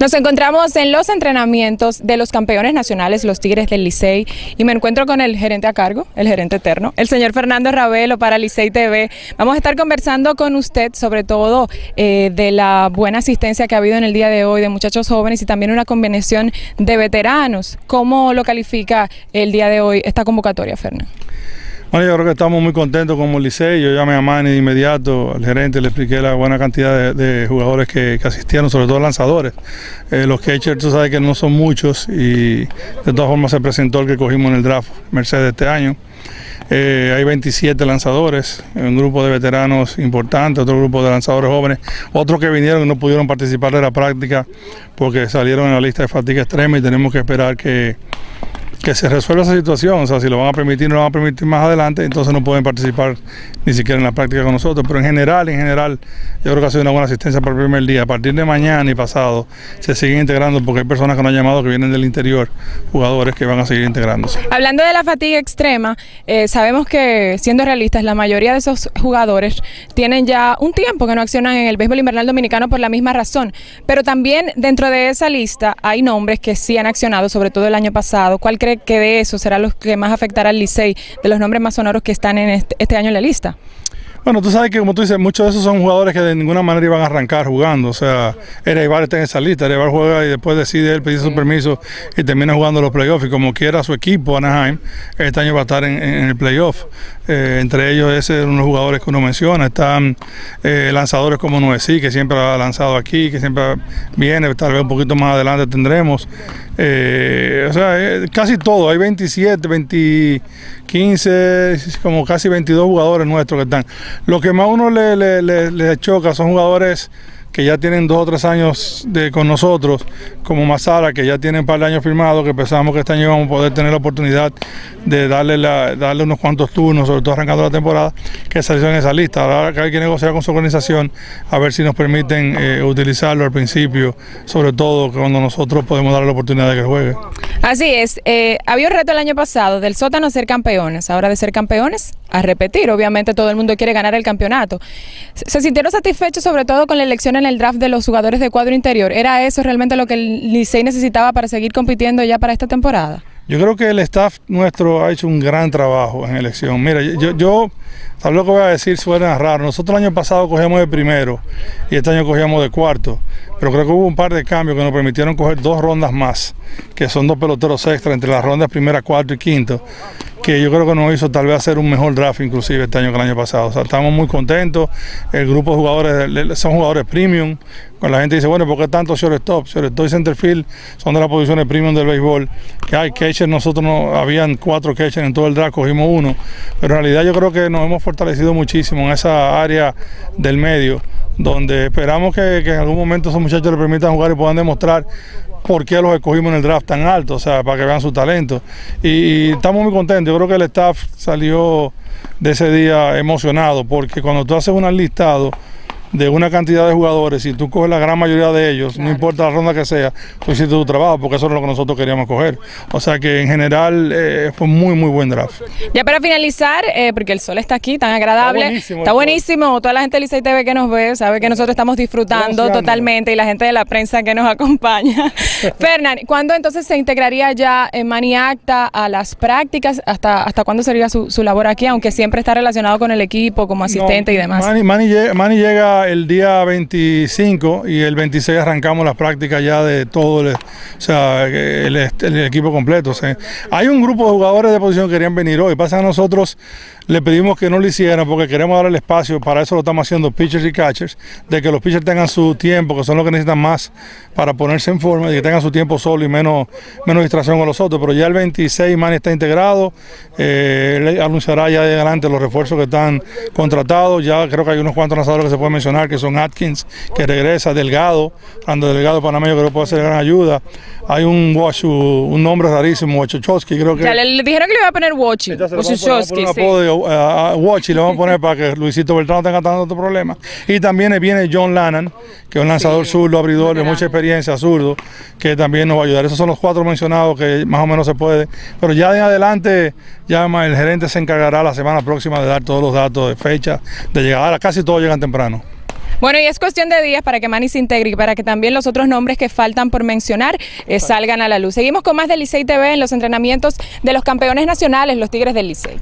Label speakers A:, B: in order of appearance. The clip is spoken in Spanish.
A: Nos encontramos en los entrenamientos de los campeones nacionales, los Tigres del Licey, y me encuentro con el gerente a cargo, el gerente eterno, el señor Fernando Ravelo para Licey TV. Vamos a estar conversando con usted sobre todo eh, de la buena asistencia que ha habido en el día de hoy de muchachos jóvenes y también una combinación de veteranos. ¿Cómo lo califica el día de hoy esta convocatoria, Fernando?
B: Bueno, yo creo que estamos muy contentos como Licey. Yo llamé a Manny de inmediato, al gerente, le expliqué la buena cantidad de, jugadores que, asistieron, sobre todo lanzadores. Eh, los catchers, tú sabes que no son muchos y de todas formas se presentó el que cogimos en el draft Mercedes este año. Eh, hay 27 lanzadores, un grupo de veteranos importante, otro grupo de lanzadores jóvenes, otros que vinieron y no pudieron participar de la práctica porque salieron en la lista de fatiga extrema y tenemos que esperar que que se resuelva esa situación, o sea, si lo van a permitir no lo van a permitir más adelante, entonces no pueden participar ni siquiera en la práctica con nosotros, pero en general, en general, yo creo que ha sido una buena asistencia para el primer día. A partir de mañana y pasado se siguen integrando porque hay personas que no han llamado que vienen del interior, jugadores que van a seguir integrándose.
A: Hablando de la fatiga extrema, eh, sabemos que, siendo realistas, la mayoría de esos jugadores tienen ya un tiempo que no accionan en el béisbol invernal dominicano por la misma razón, pero también dentro de esa lista hay nombres que sí han accionado, sobre todo el año pasado. ¿Cuál que de eso será lo que más afectará al Licey, de los nombres más sonoros que están en este, este año en la lista?
B: Bueno, tú sabes que como tú dices, muchos de esos son jugadores que de ninguna manera iban a arrancar jugando. O sea, Ereibar está en esa lista, Ereibar juega y después decide él pedir su permiso y termina jugando los playoffs. Y como quiera su equipo, Anaheim, este año va a estar en, el playoff. Eh, entre ellos, ese es uno de los jugadores que uno menciona. Están eh, lanzadores como Noesí, que siempre ha lanzado aquí, que siempre viene, tal vez un poquito más adelante tendremos. Eh, o sea, casi todo, hay 27, 20, 15, como casi 22 jugadores nuestros que están. Lo que más uno le, le, choca son jugadores que ya tienen dos o tres años de, con nosotros, como Mazara, que ya tienen un par de años firmados, que pensamos que este año vamos a poder tener la oportunidad de darle, darle unos cuantos turnos, sobre todo arrancando la temporada, que salió en esa lista. Ahora hay que negociar con su organización a ver si nos permiten eh, utilizarlo al principio, sobre todo cuando nosotros podemos darle la oportunidad de que juegue.
A: Así es, eh, había un reto el año pasado del sótano a ser campeones, ahora de ser campeones a repetir, obviamente todo el mundo quiere ganar el campeonato. ¿Se sintieron satisfechos sobre todo con la elección en el draft de los jugadores de cuadro interior? ¿Era eso realmente lo que el Licey necesitaba para seguir compitiendo ya para esta temporada?
B: Yo creo que el staff nuestro ha hecho un gran trabajo en elección. Mira, yo, yo tal lo que voy a decir suena raro. Nosotros el año pasado cogíamos de primero y este año cogíamos de cuarto. Pero creo que hubo un par de cambios que nos permitieron coger dos rondas más, que son dos peloteros extra entre las rondas primera, cuarto y quinto que yo creo que nos hizo tal vez hacer un mejor draft inclusive este año que el año pasado. O sea, estamos muy contentos. El grupo de jugadores son jugadores premium. Cuando la gente dice, bueno, ¿por qué tanto shortstop? Shortstop y centerfield son de las posiciones premium del béisbol. Que hay catchers, nosotros no, habían cuatro catchers en todo el draft, cogimos uno. Pero en realidad yo creo que nos hemos fortalecido muchísimo en esa área del medio, donde esperamos que, que en algún momento esos muchachos le permitan jugar y puedan demostrar por qué los escogimos en el draft tan alto, o sea, para que vean su talento. Y, estamos muy contentos, yo creo que el staff salió de ese día emocionado, porque cuando tú haces un listado, de una cantidad de jugadores, si tú coges la gran mayoría de ellos, no importa la ronda que sea, tú hiciste tu trabajo, porque eso es lo que nosotros queríamos coger. O sea que en general eh, fue muy, muy buen draft.
A: Ya para finalizar, eh, porque el sol está aquí, tan agradable, está buenísimo, toda la gente de Licey TV que nos ve, sabe que nosotros estamos disfrutando totalmente y la gente de la prensa que nos acompaña. Fernán, ¿cuándo entonces se integraría ya en Maniacta a las prácticas? ¿Hasta, hasta cuándo sería su, labor aquí? Aunque siempre está relacionado con el equipo como asistente y demás.
B: Mani llega el día 25 y el 26 arrancamos las prácticas ya de todo el, o sea, el, equipo completo. hay un grupo de jugadores de posición que querían venir hoy. Pasa a nosotros le pedimos que no lo hicieran porque queremos dar el espacio, para eso lo estamos haciendo pitchers y catchers, de que los pitchers tengan su tiempo, que son los que necesitan más para ponerse en forma, y que tengan su tiempo solo y menos, menos distracción con los otros. Pero ya el 26 Manny está integrado, eh, él anunciará ya de adelante los refuerzos que están contratados, ya creo que hay unos cuantos lanzadores que se pueden mencionar, que son Atkins, que regresa, Delgado, cuando Delgado panameño creo que puede ser gran ayuda. Hay un Washu, un nombre rarísimo, Wachochowski, creo que...
A: Ya le, dijeron que le iba a poner Wachi, Wachochowski,
B: sí Watch y le vamos a poner para que Luisito Beltrán no tenga tanto problema. Y también viene John Lannan, que es un lanzador zurdo, abridor de mucha experiencia, zurdo, que también nos va a ayudar. Esos son los cuatro mencionados que más o menos se puede. Pero ya en adelante, ya el gerente se encargará la semana próxima de dar todos los datos de fecha, de llegada. Casi todos llegan temprano.
A: Bueno, y es cuestión de días para que Manny se integre y para que también los otros nombres que faltan por mencionar eh, salgan a la luz. Seguimos con más del Licey TV en los entrenamientos de los campeones nacionales, los Tigres del Licey.